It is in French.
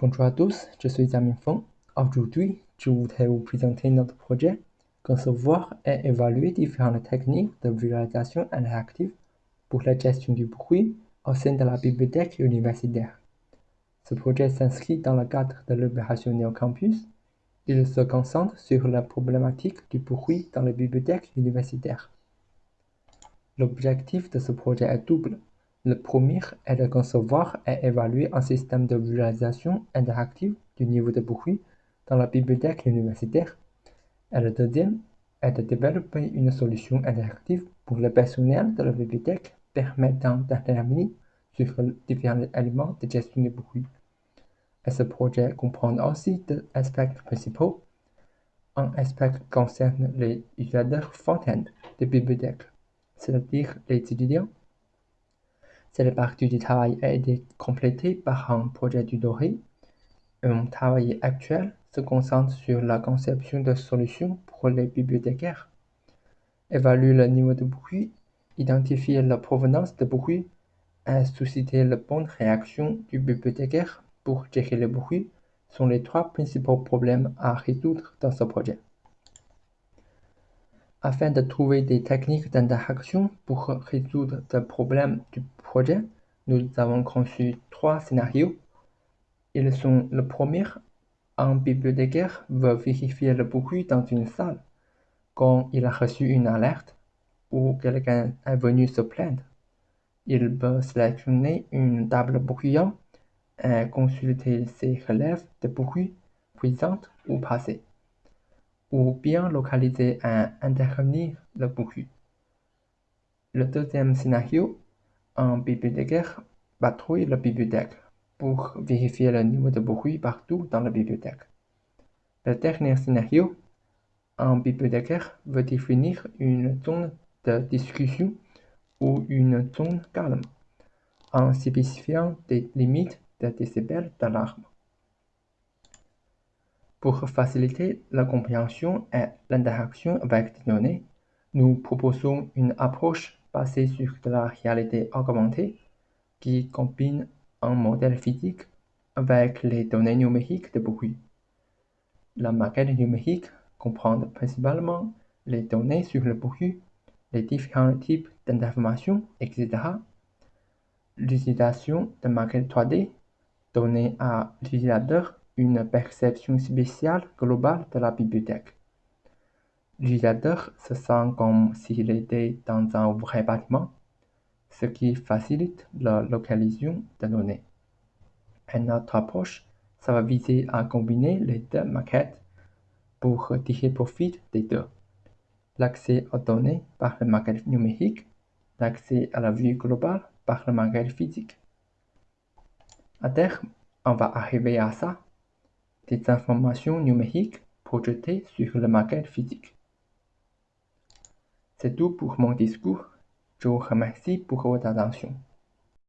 Bonjour à tous, je suis Amin Feng. Aujourd'hui, je voudrais vous présenter notre projet Concevoir et évaluer différentes techniques de visualisation interactive pour la gestion du bruit au sein de la bibliothèque universitaire. Ce projet s'inscrit dans le cadre de l'opération Neocampus. Il se concentre sur la problématique du bruit dans les bibliothèques universitaires. L'objectif de ce projet est double. Le premier est de concevoir et évaluer un système de visualisation interactive du niveau de bruit dans la bibliothèque universitaire. Et le deuxième est de développer une solution interactive pour le personnel de la bibliothèque permettant d'intervenir sur différents éléments de gestion du bruit. Et ce projet comprend aussi deux aspects principaux. Un aspect concerne les utilisateurs front-end des bibliothèques, c'est-à-dire les étudiants cette partie du travail a été complétée par un projet du Doré. Un travail actuel se concentre sur la conception de solutions pour les bibliothécaires. Évaluer le niveau de bruit, identifier la provenance de bruit et susciter la bonne réaction du bibliothécaire pour gérer le bruit sont les trois principaux problèmes à résoudre dans ce projet. Afin de trouver des techniques d'interaction pour résoudre le problème du projet, nous avons conçu trois scénarios. Ils sont le premier, un bibliothécaire veut vérifier le bruit dans une salle quand il a reçu une alerte ou quelqu'un est venu se plaindre. Il peut sélectionner une table bruyante et consulter ses relèves de bruit présentes ou passées ou bien localiser et intervenir le bruit. Le deuxième scénario, un bibliothécaire patrouille la bibliothèque pour vérifier le niveau de bruit partout dans la bibliothèque. Le dernier scénario, un bibliothécaire veut définir une zone de discussion ou une zone calme en spécifiant des limites de décibels d'alarme. Pour faciliter la compréhension et l'interaction avec les données, nous proposons une approche basée sur de la réalité augmentée qui combine un modèle physique avec les données numériques de bruit. La maquette numérique comprend principalement les données sur le bruit, les différents types d'informations, etc. L'utilisation de maquettes 3D donnée à l'utilisateur une perception spéciale globale de la bibliothèque. L'utilisateur se sent comme s'il était dans un vrai bâtiment, ce qui facilite la localisation des données. Et notre approche, ça va viser à combiner les deux maquettes pour tirer profit des deux. L'accès aux données par la maquette numérique, l'accès à la vue globale par la maquette physique. À terme, on va arriver à ça des informations numériques projetées sur la maquette physique. C'est tout pour mon discours. Je vous remercie pour votre attention.